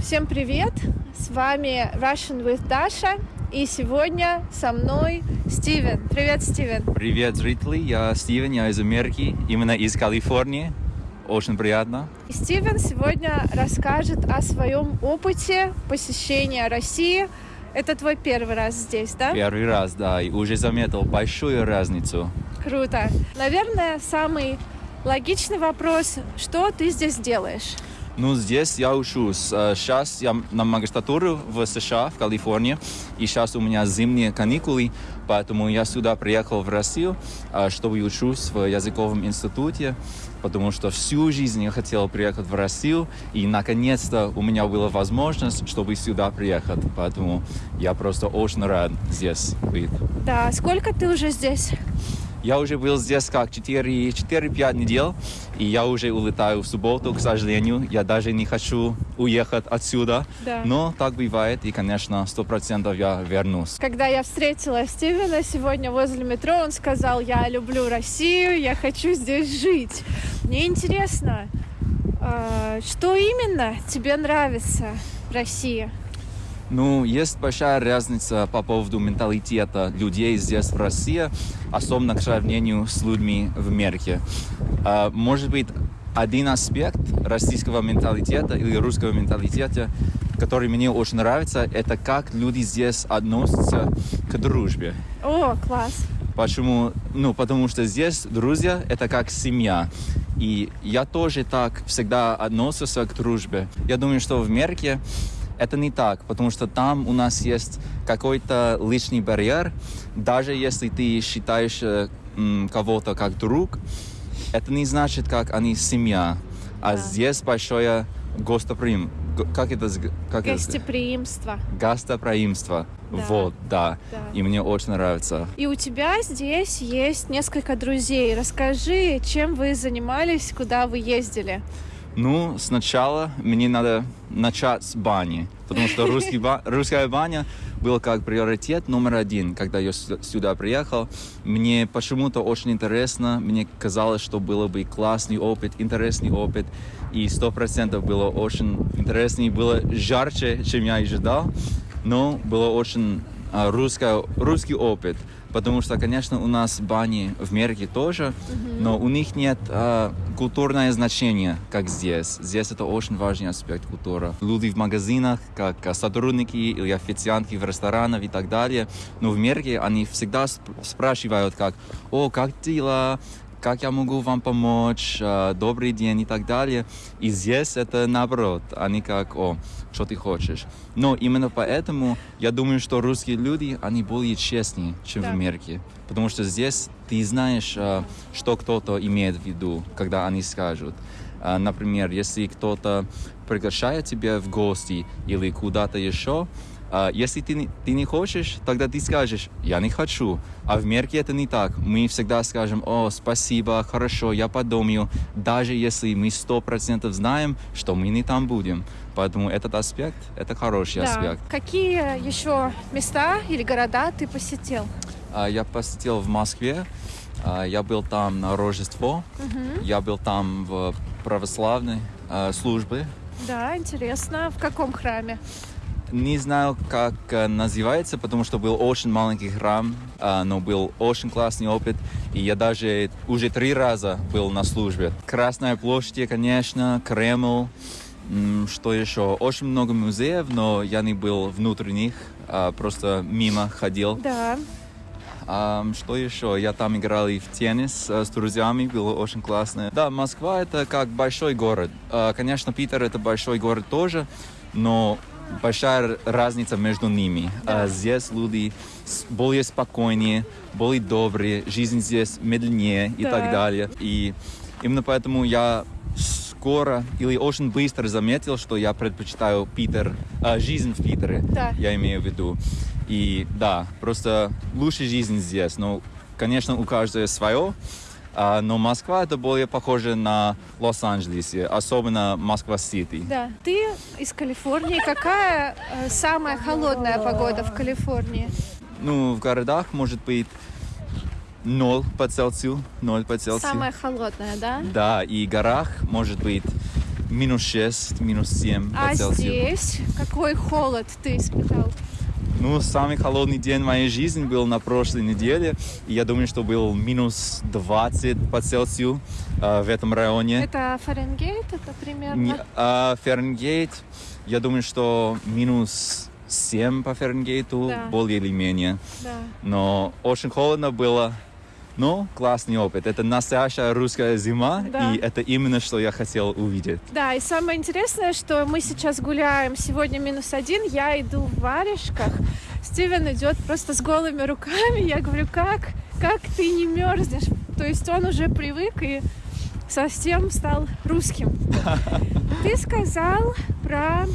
Всем привет! С вами Russian with Dasha. И сегодня со мной Стивен. Привет, Стивен. Привет, зрители. Я Стивен, я из Америки, именно из Калифорнии. Очень приятно. И Стивен сегодня расскажет о своем опыте посещения России. Это твой первый раз здесь, да? Первый раз, да, и уже заметил большую разницу. Круто. Наверное, самый логичный вопрос, что ты здесь делаешь? Ну, здесь я учусь. Сейчас я на магистратуру в США, в Калифорнии, и сейчас у меня зимние каникулы, поэтому я сюда приехал в Россию, чтобы учусь в языковом институте, потому что всю жизнь я хотел приехать в Россию, и наконец-то у меня была возможность, чтобы сюда приехать, поэтому я просто очень рад здесь быть. Да, сколько ты уже здесь? Я уже был здесь как 4-5 недель, и я уже улетаю в субботу, к сожалению. Я даже не хочу уехать отсюда. Да. Но так бывает, и, конечно, сто процентов я вернусь. Когда я встретила Стивена сегодня возле метро, он сказал, я люблю Россию, я хочу здесь жить. Мне интересно, а, что именно тебе нравится в России? Ну, есть большая разница по поводу менталитета людей здесь, в России, особенно к сравнению с людьми в Америке. А, может быть, один аспект российского менталитета или русского менталитета, который мне очень нравится, это как люди здесь относятся к дружбе. О, класс! Почему? Ну, потому что здесь друзья — это как семья. И я тоже так всегда относился к дружбе. Я думаю, что в Америке это не так, потому что там у нас есть какой-то личный барьер. Даже если ты считаешь э, кого-то как друг, это не значит, как они семья. А Да. здесь большое гостоприим. г- Как это? Как это? Гостеприимство. Гостоприимство. Да. Вот, да. Да. И мне очень нравится. И у тебя здесь есть несколько друзей. Расскажи, чем вы занимались, куда вы ездили? Ну, сначала мне надо начать с бани, потому что русский ба- русская баня была как приоритет номер один, когда я сю- сюда приехал. Мне почему-то очень интересно, мне казалось, что было бы классный опыт, интересный опыт, и сто процентов было очень интересно, и было жарче, чем я ожидал, но было очень а, русское, русский опыт, потому что, конечно, у нас бани в Америке тоже, но у них нет а, культурное значение, как здесь. Здесь это очень важный аспект культуры. Люди в магазинах, как а, сотрудники или официантки в ресторанах и так далее. Но в Америке они всегда сп- спрашивают, как «О, как дела?» Как я могу вам помочь, а, добрый день и так далее. И здесь это наоборот, они как, о, что ты хочешь. Но именно поэтому я думаю, что русские люди, они более честнее, чем Да. в Америке. Потому что здесь ты знаешь, а, что кто-то имеет в виду, когда они скажут. А, Например, если кто-то приглашает тебя в гости или куда-то еще, а, если ты ты не хочешь, тогда ты скажешь, я не хочу. А в Америке это не так. Мы всегда скажем, о, спасибо, хорошо, я подумаю, даже если мы сто процентов знаем, что мы не там будем. Поэтому этот аспект, это хороший аспект. Какие еще места или города ты посетил? А, Я посетил в Москве, а, я был там на Рождество, я был там в православной службе. Да, интересно. В каком храме? Не знаю, как э, называется, потому что был очень маленький храм, а, но был очень классный опыт. И я даже уже три раза был на службе. Красная площадь, конечно, Кремль, что еще? Очень много музеев, но я не был внутри них, а просто мимо ходил. Да. Что еще? Я там играл и в теннис э, с друзьями, было очень классно. Да, Москва это как большой город. Конечно, Питер это большой город тоже, но большая разница между ними. А, здесь люди более спокойнее, более добрые, жизнь здесь медленнее и Да. так далее. И именно поэтому я скоро или очень быстро заметил, что я предпочитаю Питер, а, жизнь в Питере, Да. я имею в виду. И да, просто лучше жизнь здесь. Но, конечно, у каждого свое. А, но Москва это более похоже на Лос-Анджелес, особенно Москва-Сити. Да. Ты из Калифорнии. Какая э, самая холодная погода в Калифорнии? Ну, в городах может быть 0 по Цельсию, 0 по Цельсию. Самая холодная, да? Да, и в горах может быть минус 6, минус 7 А по Цельсию. здесь какой холод ты испытал? Ну, самый холодный день в моей жизни был на прошлой неделе. И я думаю, что был минус 20 по Цельсию э, в этом районе. Это Фаренгейт, это примерно? Не- а Фаренгейт, я думаю, что минус 7 по Фаренгейту, Да. более или менее. Да. Но очень холодно было. Ну, классный опыт. Это настоящая русская зима, Да. и это именно, что я хотел увидеть. Да, и самое интересное, что мы сейчас гуляем, сегодня минус один, я иду в варежках, Стивен идет просто с голыми руками, я говорю, как, как ты не мерзнешь? То есть он уже привык и совсем стал русским. Ты сказал про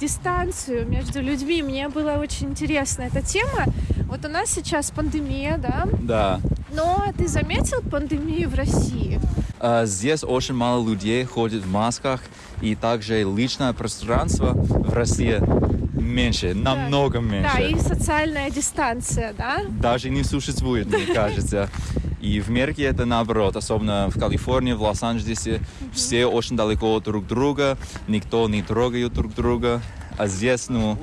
дистанцию между людьми. Мне было очень интересно эта тема. Вот у нас сейчас пандемия, да? Да. Но ты заметил пандемию в России? А, Здесь очень мало людей ходят в масках, и также личное пространство в России меньше, намного меньше. Да, и социальная дистанция, да? Даже не существует, мне кажется. И в Америке это наоборот, особенно в Калифорнии, в Лос-Анджелесе, все очень далеко друг друга, никто не трогает друг друга. А здесь, ну,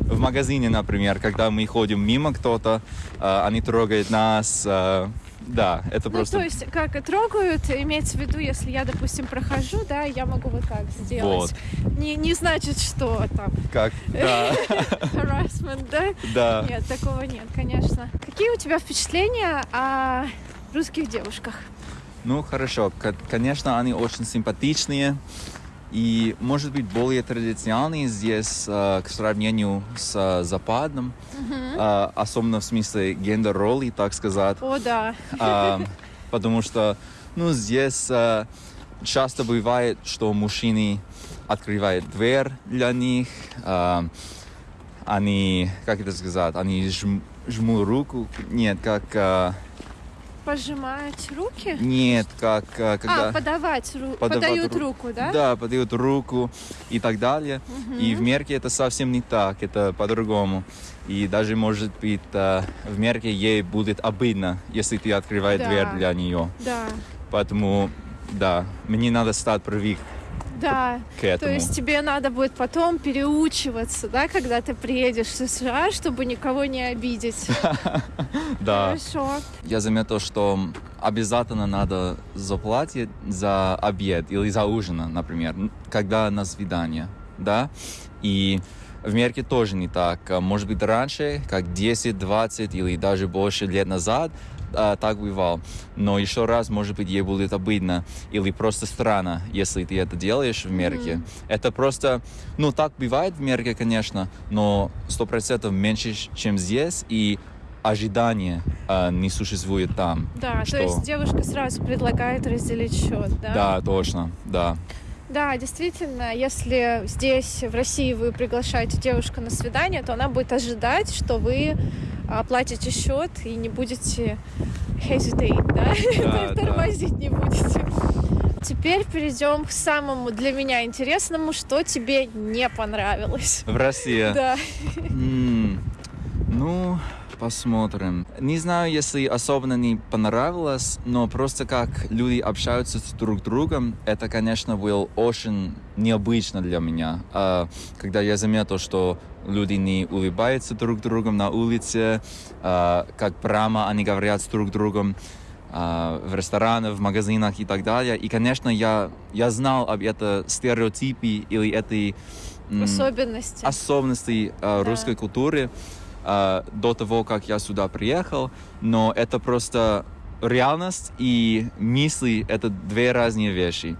в магазине, например, когда мы ходим мимо кто-то, а, они трогают нас. а, да, это Ну, просто... то есть, как трогают, имеется в виду, если я, допустим, прохожу, да, я могу вот так сделать. Не, не значит, что там Как? Да, harassment, да? да. Нет, такого нет, конечно. Какие у тебя впечатления о русских девушках? Ну, хорошо. Конечно, они очень симпатичные и, может быть, более традиционные здесь э, к сравнению с э, западным, э, особенно в смысле гендер-роли, так сказать. О, да. А, потому что, ну, здесь э, часто бывает, что мужчины открывают дверь для них, а, они, как это сказать, они жм, жмут руку, нет, как, а, Пожимать руки? нет, как, а, когда... А, подавать руку. Подают ру- руку, да? Да, подают руку и так далее. И в Мерке это совсем не так, это по-другому. И даже, может быть, э, в Мерке ей будет обидно, если ты открываешь Да. дверь для нее. Да. Поэтому, да, мне надо стать привык Да. к этому. То есть тебе надо будет потом переучиваться, да, когда ты приедешь в США, чтобы никого не обидеть. да. Хорошо. Я заметил, что обязательно надо заплатить за обед или за ужин, например, когда на свидание, да? И в Америке тоже не так. Может быть, раньше, как 10, 20 или даже больше лет назад, а, так бывало. Но еще раз, может быть, ей будет обидно или просто странно, если ты это делаешь в Америке. Это просто, ну, так бывает в Америке, конечно, но сто процентов меньше, чем здесь, и ожидания а, не существует там. Да, Что? то есть девушка сразу предлагает разделить счет, да? Да, точно, да. Да, действительно, если здесь, в России, вы приглашаете девушку на свидание, то она будет ожидать, что вы оплатите счет и не будете hesitate, да? Да, да. Тормозить не будете. Теперь перейдем к самому для меня интересному, что тебе не понравилось. В России. Да. М, Ну, посмотрим. Не знаю, если особенно не понравилось, но просто как люди общаются с друг другом, это, конечно, было очень необычно для меня. А, Когда я заметил, что люди не улыбаются друг другом на улице, а, как прямо они говорят с друг другом, а, в ресторанах, в магазинах и так далее. И, конечно, я, я знал об этом стереотипе или этой Особенности. особенности э, русской культуры э, до того, как я сюда приехал, но это просто реальность и мысли — это две разные вещи.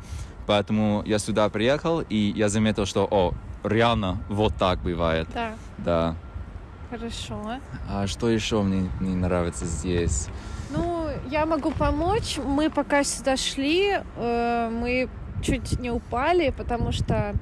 Поэтому я сюда приехал, и я заметил, что, о, реально вот так бывает. Да, Да. хорошо. А что еще мне не нравится здесь? Ну, я могу помочь. Мы пока сюда шли, э, мы чуть не упали, потому что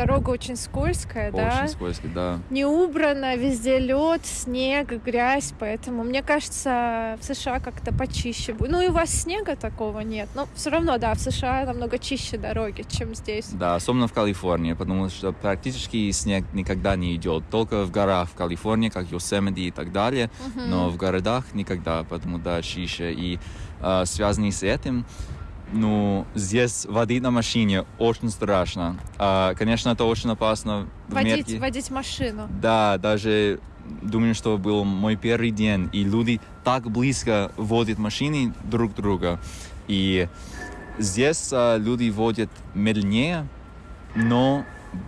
дорога очень скользкая, да? Очень скользко, да. Не убрано, везде лед, снег, грязь, поэтому мне кажется, в США как-то почище будет. Ну и у вас снега такого нет, но все равно, да, в США намного чище дороги, чем здесь. Да, особенно в Калифорнии, потому что практически снег никогда не идет. Только в горах в Калифорнии, как Йосемити и так далее. но в городах никогда, потому да, чище. И э, связанный с этим, Ну, здесь водить на машине очень страшно. А, конечно, это очень опасно Водить, Мерке. водить машину. Да, даже думаю, что был мой первый день, и люди так близко водят машины друг друга. И здесь а, люди водят медленнее, но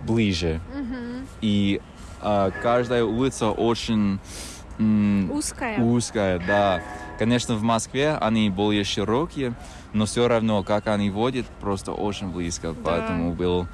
ближе. Мгм. И а, каждая улица очень Узкая. узкая, да. Конечно, в Москве они более широкие, но все равно, как они водят, просто очень близко. Поэтому был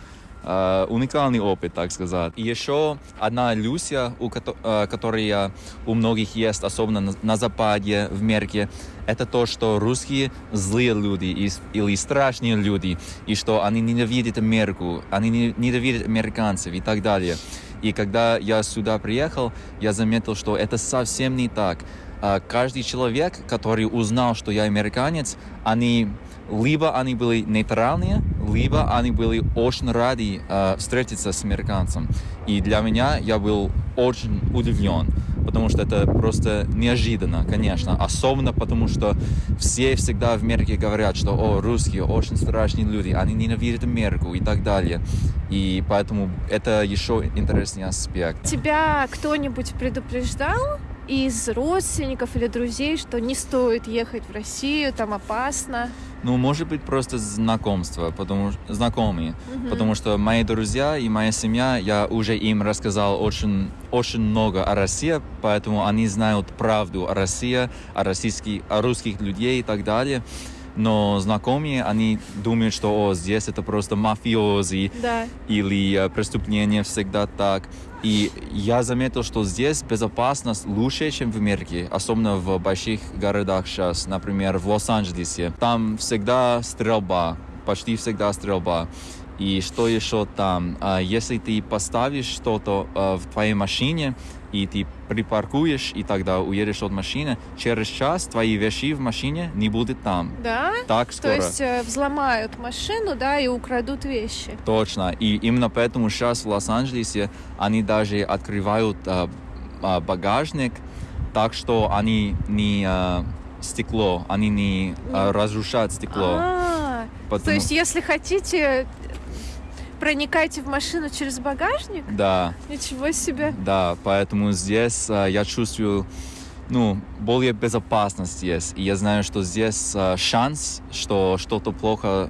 э, уникальный опыт, так сказать. И еще одна иллюзия, у э, которая у многих есть, особенно на, на Западе, в Мерке, это то, что русские злые люди и- или страшные люди, и что они ненавидят Америку, они не- ненавидят американцев и так далее. И когда я сюда приехал, я заметил, что это совсем не так. А, Каждый человек, который узнал, что я американец, они либо они были нейтральные, либо они были очень рады а, встретиться с американцем. И для меня я был очень удивлен, потому что это просто неожиданно, конечно. Особенно потому, что все всегда в Америке говорят, что о, русские очень страшные люди, они ненавидят Америку и так далее. И поэтому это еще интересный аспект. Тебя кто-нибудь предупреждал из родственников или друзей, что не стоит ехать в Россию, там опасно? Ну, может быть, просто знакомство, потому знакомые. Мгм. Потому что мои друзья и моя семья, я уже им рассказал очень, очень много о России, поэтому они знают правду о России, о, российских, о русских людей и так далее. Но знакомые, они думают, что о, здесь это просто мафиози Да. или э, преступление всегда так. И я заметил, что здесь безопасность лучше, чем в Америке, особенно в больших городах сейчас, например, в Лос-Анджелесе. Там всегда стрельба, почти всегда стрельба. И что еще там? Если ты поставишь что-то в твоей машине, и ты припаркуешь, и тогда уедешь от машины, через час твои вещи в машине не будут там. Да? Так То скоро. есть э, взломают машину, да, и украдут вещи. Точно. И именно поэтому сейчас в Лос-Анджелесе они даже открывают а, а, багажник так, что они не а, стекло, они не а, разрушают стекло. А, То Потому- есть, если хотите, проникайте в машину через багажник? Да, Ничего себе. да, поэтому здесь а, я чувствую, ну, более безопасность есть. И я знаю, что здесь а, шанс, что что-то плохо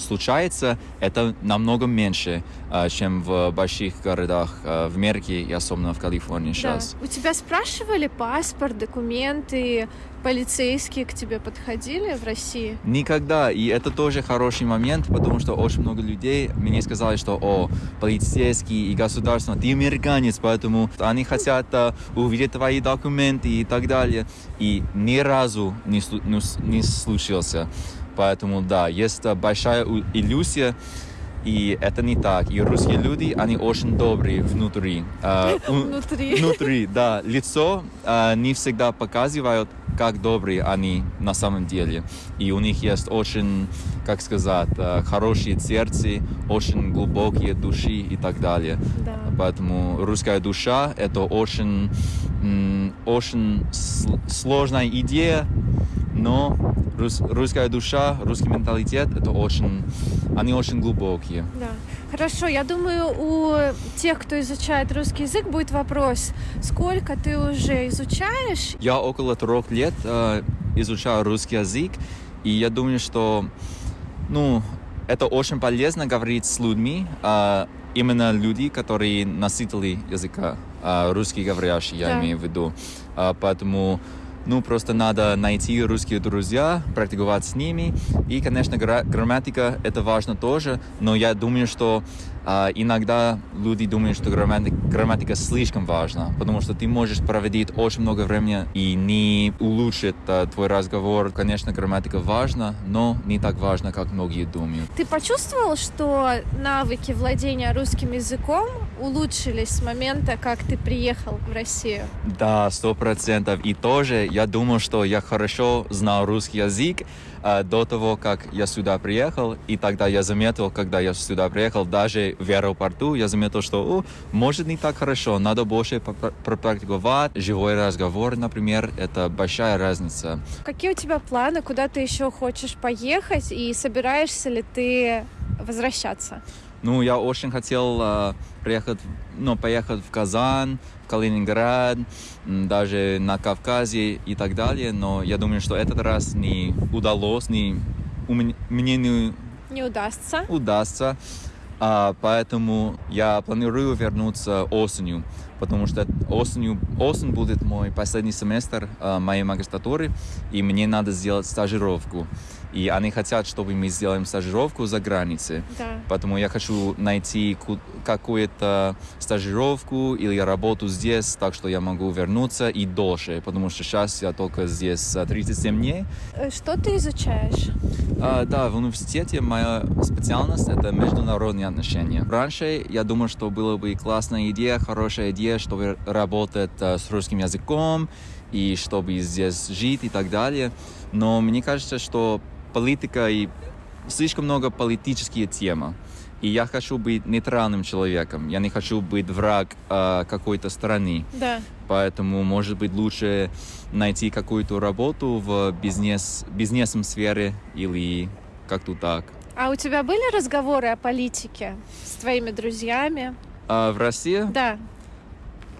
случается, это намного меньше, а, чем в больших городах а, в Америке и особенно в Калифорнии сейчас. Да. У тебя спрашивали паспорт, документы, полицейские к тебе подходили в России? Никогда. И это тоже хороший момент, потому что очень много людей мне сказали, что о, полицейский и государство, ты американец, поэтому они хотят а, увидеть твои документы и так далее. И ни разу не, не не случился. Поэтому да, есть а, большая иллюзия, и это не так. И русские люди, они очень добрые внутри. У- Внутри. Внутри, да. Лицо а, не всегда показывают, как добрые они на самом деле. И у них есть очень, как сказать, хорошие сердца, очень глубокие души и так далее. Да. Поэтому русская душа — это очень, очень сл- сложная идея, но рус- русская душа, русский менталитет — это очень, они очень глубокие. Да. Хорошо, я думаю, у тех, кто изучает русский язык, будет вопрос, сколько ты уже изучаешь? Я около трех лет э, изучаю русский язык, и я думаю, что ну, это очень полезно говорить с людьми, а, именно люди, которые носители языка, а, русскоговорящие, я Да. имею в виду. А, поэтому ну, просто надо найти русские друзья, практиковать с ними. И, конечно, гра- грамматика — это важно тоже, но я думаю, что а, иногда люди думают, что грамматика, грамматика слишком важна, потому что ты можешь проводить очень много времени и не улучшит а, твой разговор. Конечно, грамматика важна, но не так важна, как многие думают. Ты почувствовал, что навыки владения русским языком улучшились с момента, как ты приехал в Россию? Да, сто процентов. И тоже я думал, что я хорошо знал русский язык э, до того, как я сюда приехал. И тогда я заметил, когда я сюда приехал, даже в аэропорту, я заметил, что О, может не так хорошо, надо больше пропрактиковать. Живой разговор, например, это большая разница. Какие у тебя планы, куда ты еще хочешь поехать и собираешься ли ты возвращаться? Ну, я очень хотел э, приехать, ну, поехать в Казань, в Калининград, даже на Кавказе и так далее, но я думаю, что этот раз не удалось, не, у меня, мне не Не удастся. удастся, А, поэтому я планирую вернуться осенью, потому что осенью, осень будет мой последний семестр а, моей магистратуры, и мне надо сделать стажировку. И они хотят, чтобы мы сделаем стажировку за границей. Да. Поэтому я хочу найти ку- какую-то стажировку или работу здесь, так что я могу вернуться и дольше, потому что сейчас я только здесь а, 37 дней. Э, Что ты изучаешь? А, да, в университете моя специальность это международные отношения. Раньше я думал, что было бы классная идея, хорошая идея, чтобы работать а, с русским языком и чтобы здесь жить и так далее. Но мне кажется, что политика и слишком много политические темы. И я хочу быть нейтральным человеком. Я не хочу быть враг а, какой-то страны. Да. Поэтому, может быть, лучше найти какую-то работу в бизнес, бизнесом сфере или как-то так. А у тебя были разговоры о политике с твоими друзьями? А в России Да.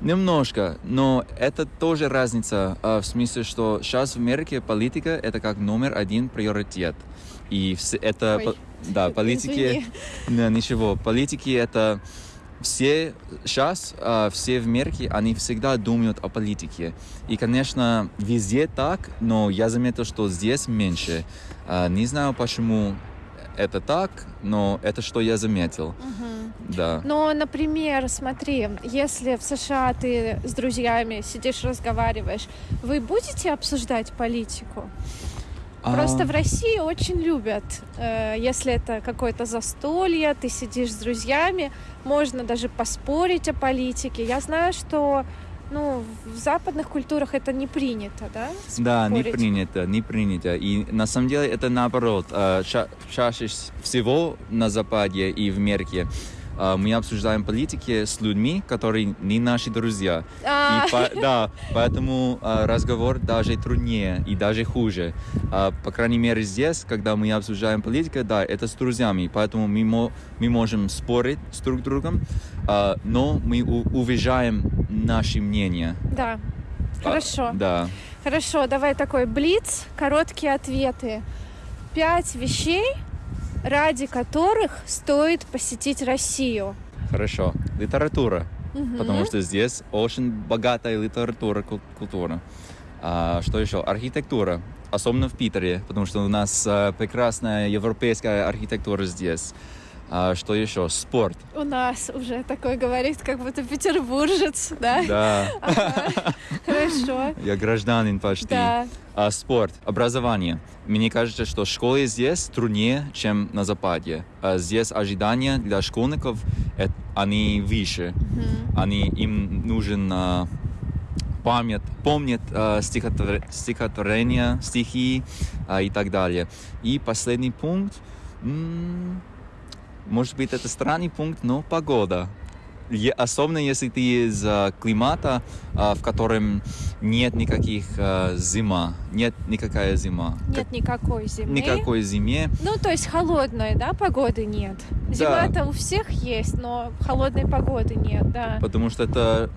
Немножко, но это тоже разница а, в смысле, что сейчас в Америке политика это как номер один приоритет. И это, Ой, да, политики. Да, ничего. Политики это все сейчас, а, все в Америке, они всегда думают о политике. И, конечно, везде так, но я заметил, что здесь меньше. А, Не знаю, почему это так, но это что я заметил. Мгм. Да. Но, например, смотри, если в США ты с друзьями сидишь, разговариваешь, вы будете обсуждать политику? Просто А, в России очень любят, э, если это какое-то застолье, ты сидишь с друзьями, можно даже поспорить о политике. Я знаю, что ну, в западных культурах это не принято, да? Да, не спорить? принято, не принято. И на самом деле это наоборот. А, ча- Чаще всего на Западе и в Америке а, мы обсуждаем политики с людьми, которые не наши друзья. А, И по- да, поэтому а, разговор даже труднее и даже хуже. А, по крайней мере здесь, когда мы обсуждаем политику, да, это с друзьями, поэтому мы, мо- мы можем спорить с друг другом, а, но мы уважаем наши мнения. да. А, Хорошо. да. Хорошо, давай такой блиц, короткие ответы. Пять вещей, ради которых стоит посетить Россию. Хорошо. Литература, Мгм. потому что здесь очень богатая литература, кул- культура. А, что еще? Архитектура, особенно в Питере, потому что у нас а, прекрасная европейская архитектура здесь. А, что еще? Спорт. У нас уже такой говорит, как будто петербуржец, да? Да, Ага. Хорошо. я гражданин почти. Да. А, спорт, образование. Мне кажется, что школы здесь труднее, чем на Западе. А здесь ожидания для школьников, э, они выше. Мгм. они, им нужен а, память, помнит а, стихотвор- стихотворения, стихи а, и так далее. И последний пункт, м, может быть, это странный пункт, но погода. Особенно если ты из а, климата, а, в котором нет никаких а, зима, нет никакая зима. Нет никакой зимы. Никакой зиме. Ну, то есть холодной, да, погоды нет. Да. Зима-то у всех есть, но холодной погоды нет, да. потому что это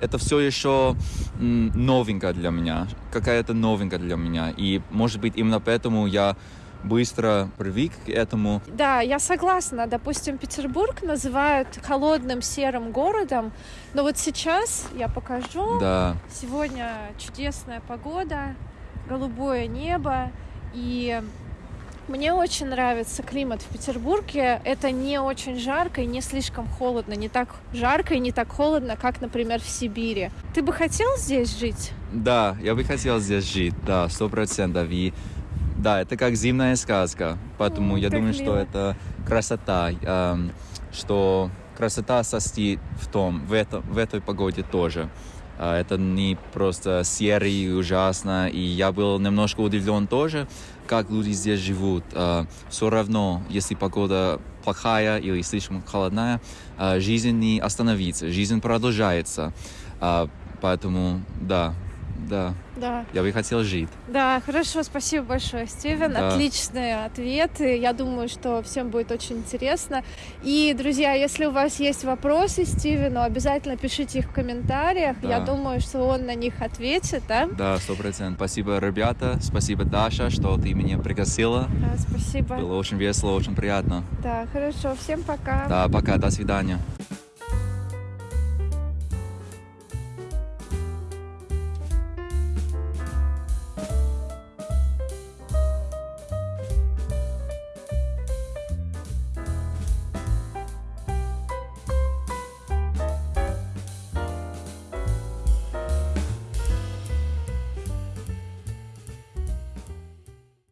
это все еще новенько для меня, какая-то новинка для меня, и может быть именно поэтому я быстро привык к этому. Да, я согласна. Допустим, Петербург называют холодным серым городом, но вот сейчас я покажу. Да, Сегодня чудесная погода, голубое небо, и мне очень нравится климат в Петербурге. Это не очень жарко и не слишком холодно. Не так жарко и не так холодно, как, например, в Сибири. Ты бы хотел здесь жить? да, я бы хотел здесь жить, да, сто процентов. И да, это как зимняя сказка, поэтому М, я думаю, что мило. это красота, эм, что красота состоит в том, в, этом, в этой погоде тоже. А, Это не просто серый и ужасно. И я был немножко удивлен тоже, как люди здесь живут. Все равно, если погода плохая или слишком холодная, а, жизнь не остановится, жизнь продолжается. А, Поэтому, да, да, Да. я бы хотел жить. Да, хорошо, спасибо большое, Стивен. Да. Отличные ответы. Я думаю, что всем будет очень интересно. И, друзья, если у вас есть вопросы Стивену, обязательно пишите их в комментариях. Да. Я думаю, что он на них ответит, да? Да, сто процентов. Спасибо, ребята. Спасибо, Даша, что ты меня пригласила. Да, спасибо. Было очень весело, очень приятно. Да, хорошо. Всем пока. Да, пока, до свидания.